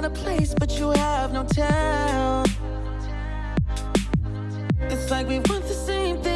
got a place, but you have no town. It's like we want the same thing.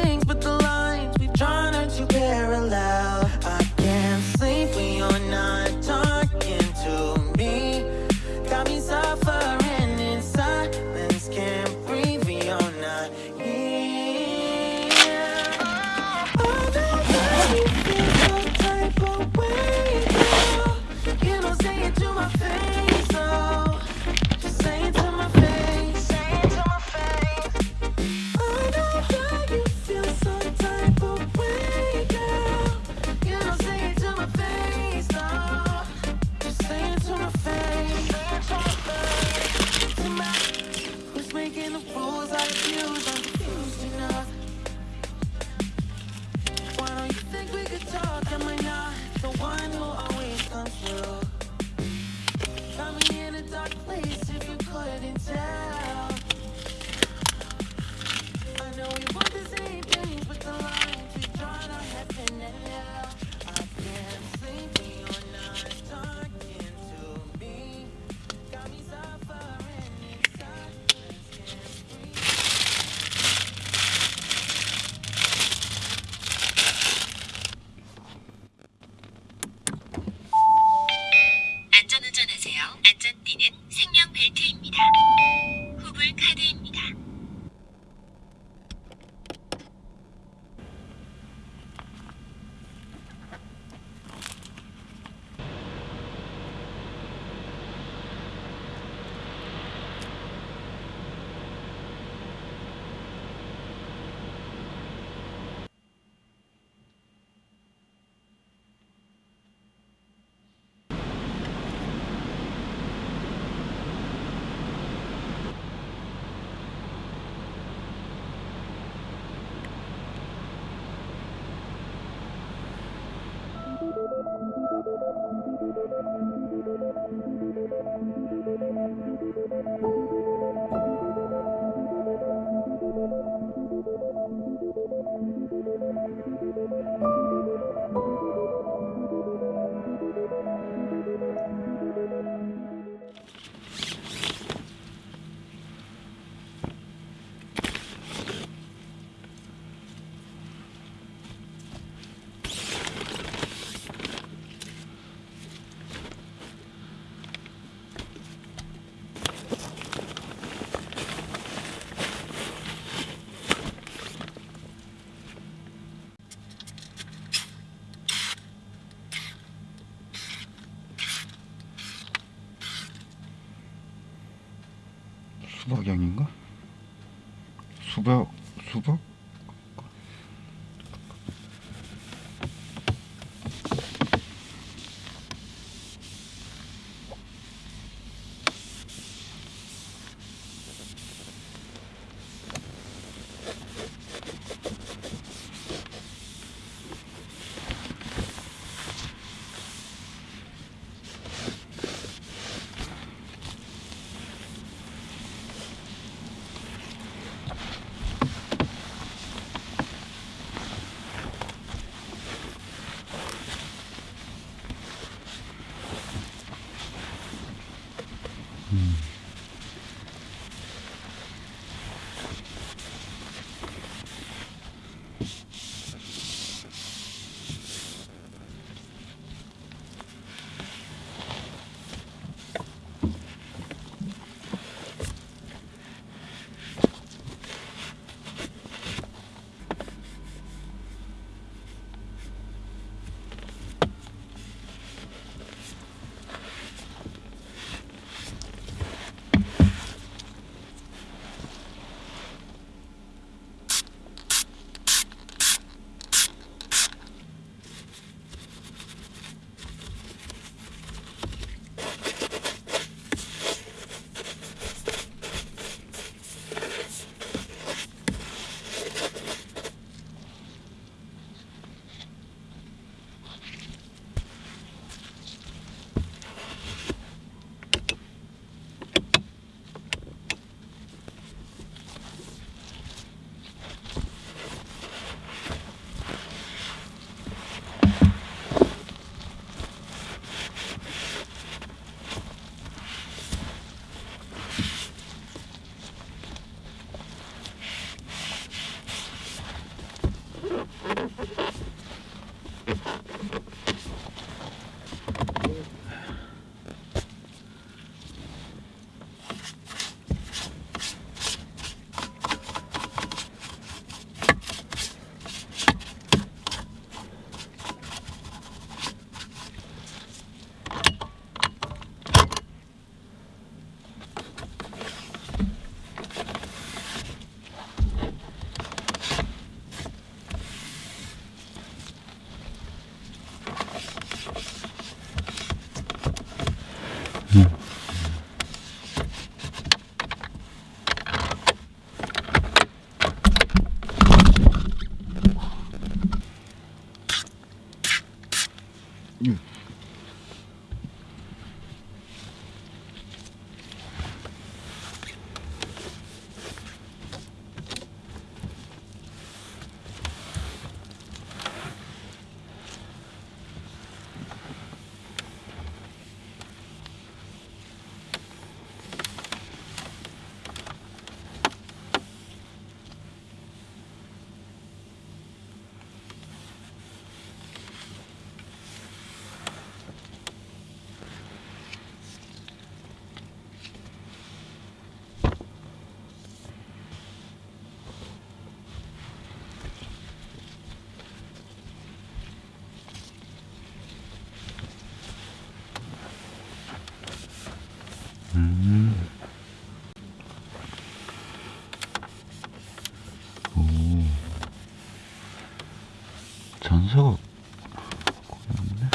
고였네.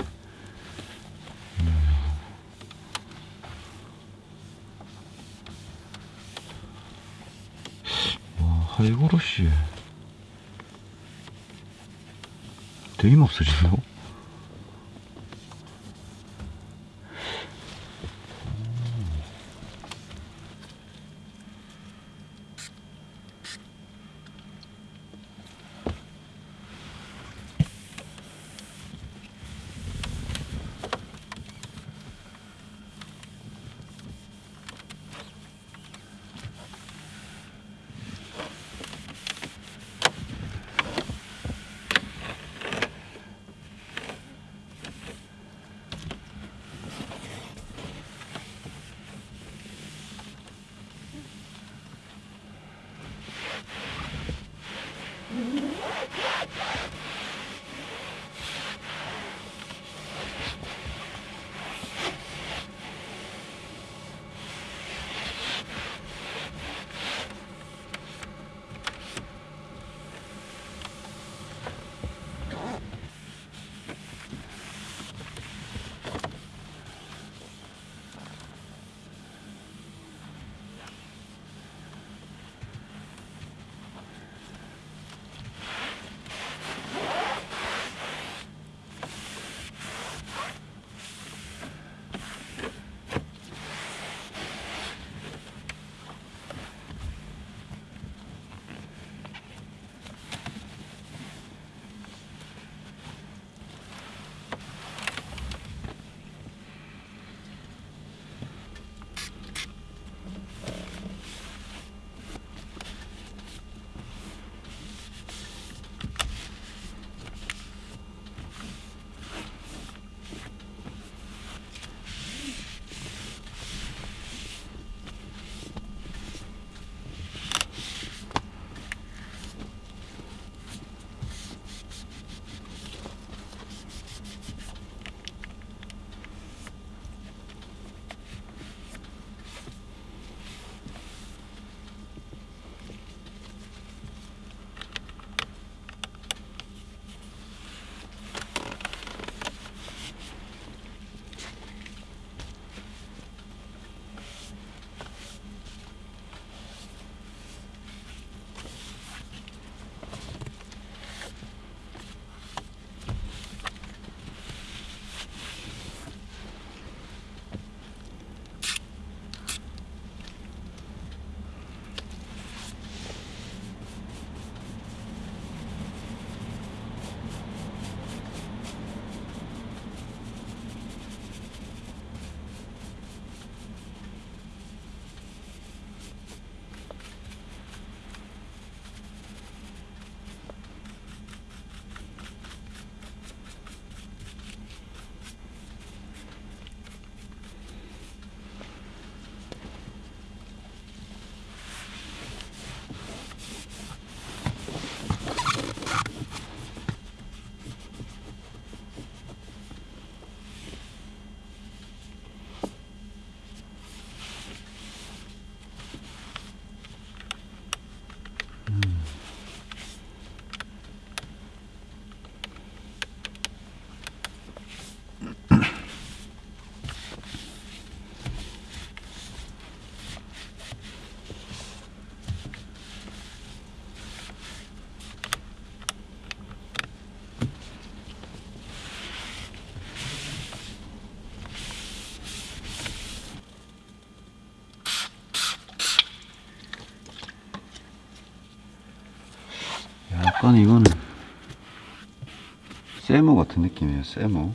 와 하이그로시 되게 없어진다고? 약간 이거는 세모 같은 느낌이에요 세모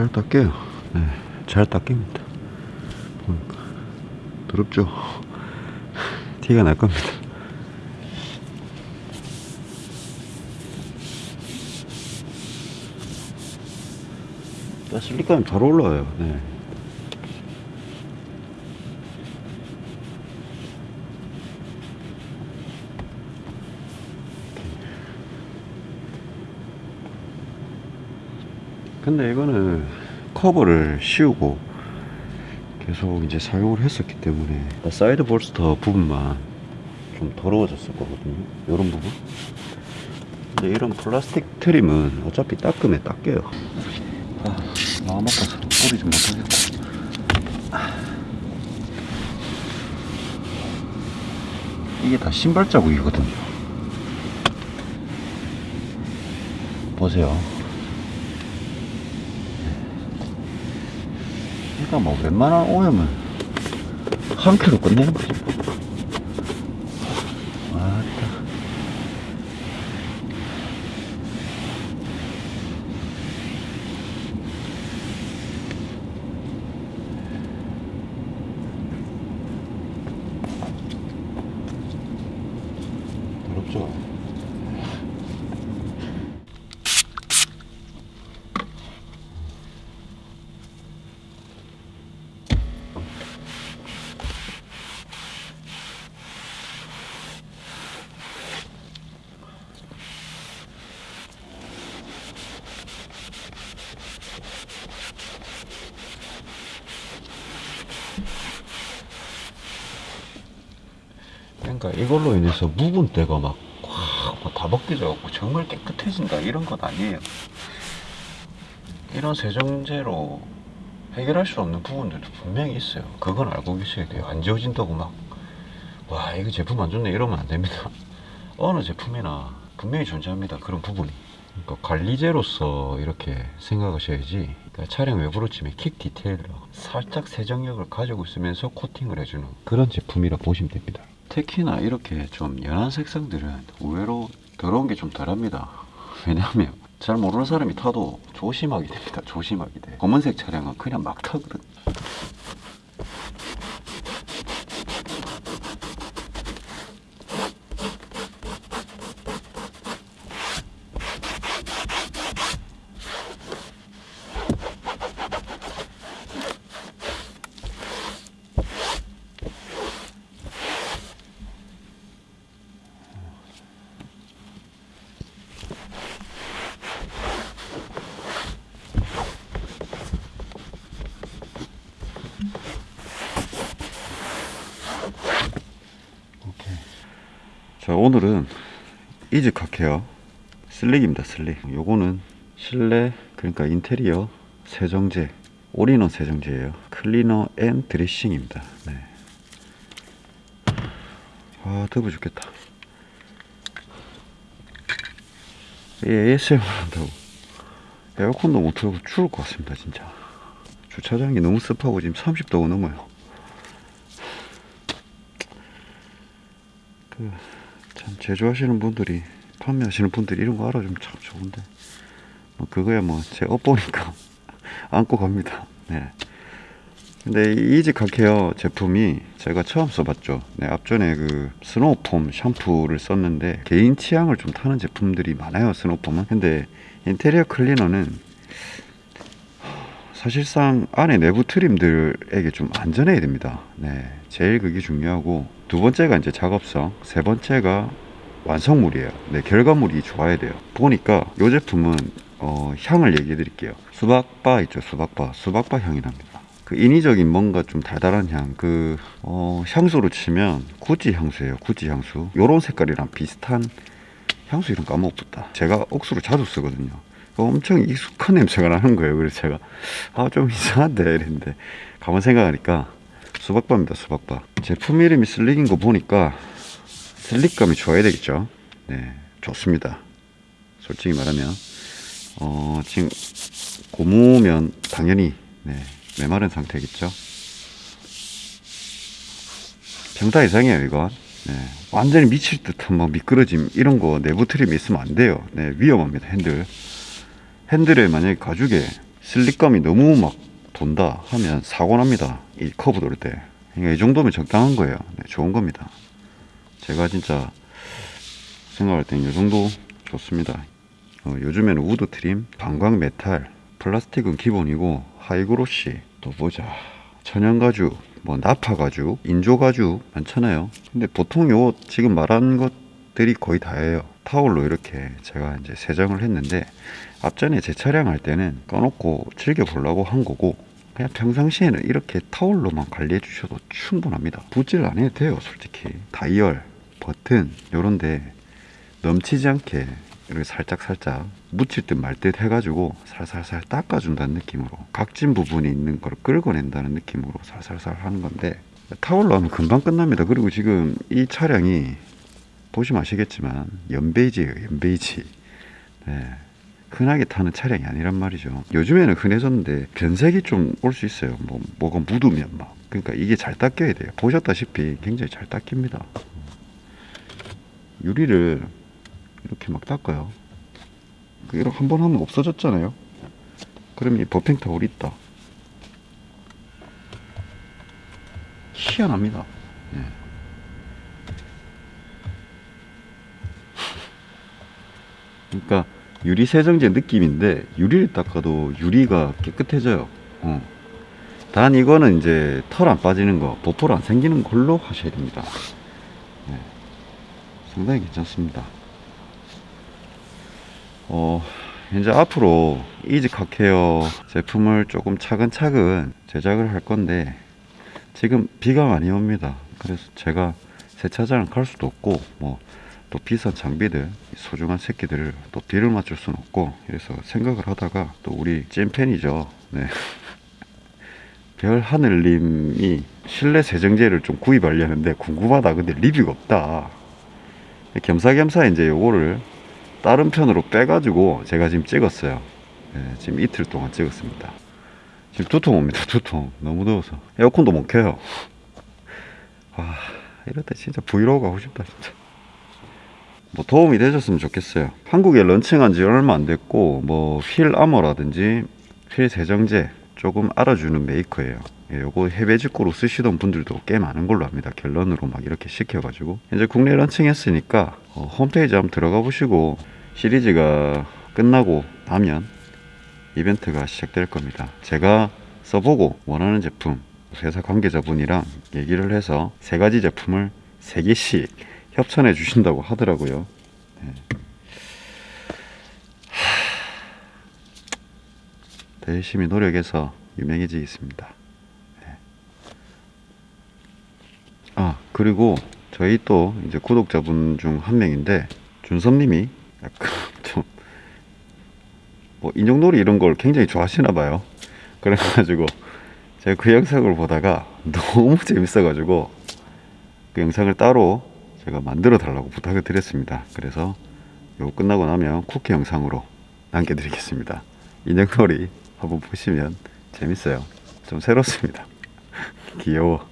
잘 닦여요. 네, 잘 닦입니다. 보니까 더럽죠? 티가 날 겁니다. 실리카는 잘 올라와요. 네. 근데 이거는 커버를 씌우고 계속 이제 사용을 했었기 때문에 side bolster 부분만 좀 더러워졌을 거거든요. 이런 부분. 근데 이런 플라스틱 trim은 어차피 닦으면 닦여요. 아 마음 아파서 뿌리 좀 못하겠고 이게 다 신발 자국이거든요. 보세요 그러니까 뭐 웬만한 오염은 한 큐로 끝내는 거지. 맞다. 더럽죠? 그러니까 이걸로 인해서 묵은 때가 막꽉다 벗겨져갖고 정말 깨끗해진다 이런 건 아니에요. 이런 세정제로 해결할 수 없는 부분들도 분명히 있어요. 그건 알고 계셔야 돼요. 안 지워진다고 막, 와, 이거 제품 안 좋네 이러면 안 됩니다. 어느 제품이나 분명히 존재합니다. 그런 부분이. 그러니까 관리제로서 이렇게 생각하셔야지. 그러니까 차량 외부로 치면 킥 디테일러. 살짝 세정력을 가지고 있으면서 코팅을 해주는 그런 제품이라 보시면 됩니다. 특히나 이렇게 좀 연한 색상들은 의외로 더러운 게 좀 덜합니다. 왜냐하면 잘 모르는 사람이 타도 조심하게 됩니다. 조심하게 돼. 검은색 차량은 그냥 막 타거든. 자 오늘은 이지 카케어 슬릭입니다 슬릭. 요거는 실내 그러니까 인테리어 세정제 올인원 세정제예요. cleaner and dressing입니다. 네. 아 더워 죽겠다. 이 ASMR 한다고. 에어컨도 못 틀고 죽을 것 같습니다 진짜. 주차장이 너무 습하고 지금 30도가 넘어요. 그 참 제조하시는 분들이 판매하시는 분들이 이런 거 알아주면 참 좋은데 뭐 그거야 뭐 제 업보니까 안고 갑니다 네. 근데 이 이지 카케어 제품이 제가 처음 써봤죠. 네, 앞전에 그 snow foam 샴푸를 썼는데 개인 취향을 좀 타는 제품들이 많아요. snow foam은. 근데 인테리어 cleaner는 사실상 안에 내부 trim들에게 좀 안전해야 됩니다. 네, 제일 그게 중요하고 두 번째가 이제 작업성, 세 번째가 완성물이에요. 네, 결과물이 좋아야 돼요. 보니까 이 제품은 어, 향을 얘기해 드릴게요. 수박바 있죠, 수박바. 수박바 향이 납니다. 그 인위적인 뭔가 좀 달달한 향, 그, 어, 향수로 치면 구찌 향수예요. 구찌 향수. 요런 색깔이랑 비슷한 향수 이름 까먹었다. 제가 옥수로 자주 쓰거든요. 엄청 익숙한 냄새가 나는 거예요. 그래서 제가, 아, 좀 이상한데. 이랬는데, 가만 생각하니까 수박바입니다. 수박바. 제품 이름이 슬릭인 거 보니까 슬릭감이 좋아야 되겠죠. 네, 좋습니다. 솔직히 말하면. 어, 지금 고무면 당연히 네, 메마른 상태겠죠. 평타 이상이에요, 이건. 네, 완전히 미칠 듯한 막 미끄러짐 이런 거 내부 트림이 있으면 안 돼요. 네, 위험합니다, 핸들. 핸들에 만약에 가죽에 slick감이 너무 막 돈다 하면 사고 납니다. 이 커브 돌 때. 그러니까 이 정도면 적당한 거예요. 네, 좋은 겁니다. 제가 진짜 생각할 땐 이 정도 좋습니다. 어, 요즘에는 wood trim, 반광 metal, 플라스틱은 기본이고 high glossy 또 보자 천연 가죽, 뭐 nappa 가죽, 인조 가죽 많잖아요. 근데 보통 요 지금 말한 것들이 거의 다예요. 타올로 이렇게 제가 이제 세정을 했는데 앞전에 제 차량 할 때는 꺼놓고 즐겨 보려고 한 거고 그냥 평상시에는 이렇게 타올로만 관리해 주셔도 충분합니다. 붓질 안 해도 돼요, 솔직히. 다이얼, 버튼 요런데 넘치지 않게 이렇게 살짝 살짝 묻힐 듯 말 듯 해가지고 살살살 닦아준다는 느낌으로 각진 부분이 있는 걸 끌어낸다는 느낌으로 살살살 하는 건데 타올로 하면 금방 끝납니다. 그리고 지금 이 차량이 보시면 아시겠지만 연베이지예요, 연베이지. 네. 흔하게 타는 차량이 아니란 말이죠. 요즘에는 흔해졌는데 변색이 좀 올 수 있어요. 뭐 뭐가 묻으면 막. 그러니까 이게 잘 닦여야 돼요. 보셨다시피 굉장히 잘 닦입니다. 유리를 이렇게 막 닦아요. 그 이렇게 한 번 하면 없어졌잖아요. 그럼 이 버핑 타올이 있다. 희한합니다. 예. 그러니까 유리 세정제 느낌인데 유리를 닦아도 유리가 깨끗해져요. 어. 단 이거는 이제 털 안 빠지는 거, 보풀 안 생기는 걸로 하셔야 됩니다. 네. 상당히 괜찮습니다. 어, 이제 앞으로 이지카케어 제품을 조금 차근차근 제작을 할 건데 지금 비가 많이 옵니다. 그래서 제가 세차장을 갈 수도 없고 뭐 또 비싼 장비들 소중한 새끼들을 또 비를 맞출 수는 없고 그래서 생각을 하다가 또 우리 찐팬이죠. 네. 별 하늘님이 실내 세정제를 좀 구입하려는데 궁금하다. 근데 리뷰가 없다. 겸사겸사 이제 요거를 다른 편으로 빼가지고 제가 지금 찍었어요. 네, 지금 이틀 동안 찍었습니다. 지금 두통 옵니다. 두통. 너무 더워서. 에어컨도 못 켜요. 와, 이럴 때 진짜 브이로그 하고 싶다, 진짜. 뭐 도움이 되셨으면 좋겠어요. 한국에 launching한 지 얼마 안 됐고, 뭐, 휠 아머라든지 휠 세정제 조금 알아주는 메이커예요. 예, 요거 해외 직구로 쓰시던 분들도 꽤 많은 걸로 압니다. 갤런으로 막 이렇게 시켜가지고. 이제 국내 launching했으니까 어, 홈페이지 한번 들어가 보시고 시리즈가 끝나고 나면 이벤트가 시작될 겁니다. 제가 써보고 원하는 제품 회사 관계자분이랑 얘기를 해서 세 가지 제품을 세 개씩 협찬해 주신다고 하더라고요. 네. 더 열심히 노력해서 유명해지겠습니다. 네. 아 그리고 저희 또 이제 구독자분 중 한 명인데 준섭님이 약간 좀 뭐 인형놀이 이런 걸 굉장히 좋아하시나 봐요. 그래가지고 제가 그 영상을 보다가 너무 재밌어가지고 그 영상을 따로 제가 만들어 달라고 부탁을 드렸습니다. 그래서 요거 끝나고 나면 쿠키 영상으로 남겨드리겠습니다. 인형놀이 한번 보시면 재밌어요. 좀 새롭습니다. 귀여워.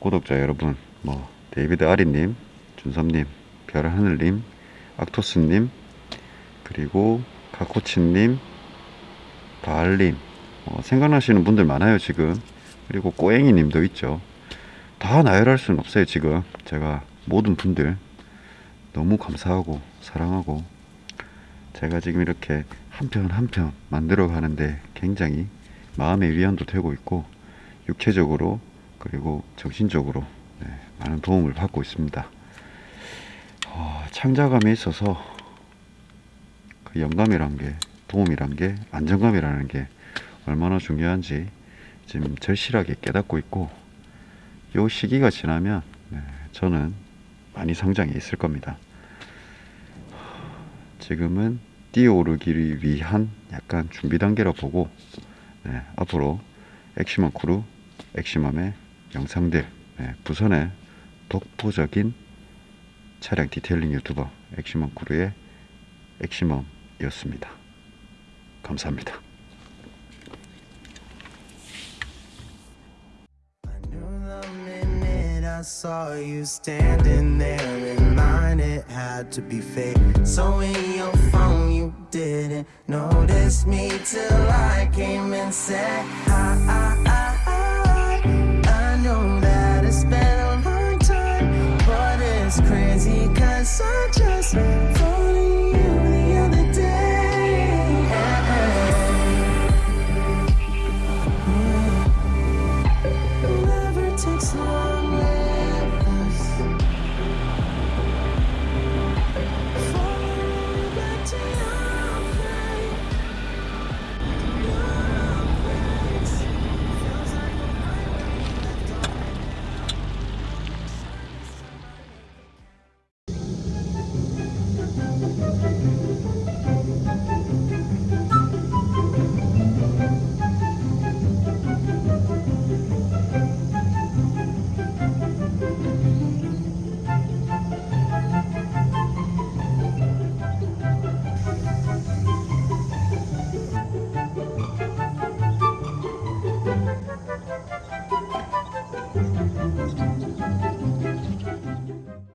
구독자 여러분, 뭐 데이비드 아리님, 준섭님, 별하늘님, 악토스님, 그리고 카코치님, 바알님, 어, 생각나시는 분들 많아요 지금. 그리고 꼬앵이님도 있죠. 다 나열할 수는 없어요 지금. 제가 모든 분들 너무 감사하고 사랑하고 제가 지금 이렇게 한 편 한 편 만들어 가는데 굉장히 마음의 위안도 되고 있고 육체적으로 그리고 정신적으로 네, 많은 도움을 받고 있습니다. 어, 창작감에 있어서 그 영감이란 게 도움이란 게 안정감이라는 게 얼마나 중요한지 지금 절실하게 깨닫고 있고 요 시기가 지나면 네, 저는 많이 성장해 있을 겁니다. 지금은 뛰어오르기를 위한 약간 준비 단계라 보고 네, 앞으로 엑시멈 크루, 엑시멈의 영상들, 네, 부산의 독보적인 차량 detailing 유튜버 엑시멈 크루의 엑시멈이었습니다. 감사합니다. saw you standing there in line, it had to be fake. So in your phone, you didn't notice me till I came and said, I, I, I. It's crazy cause I just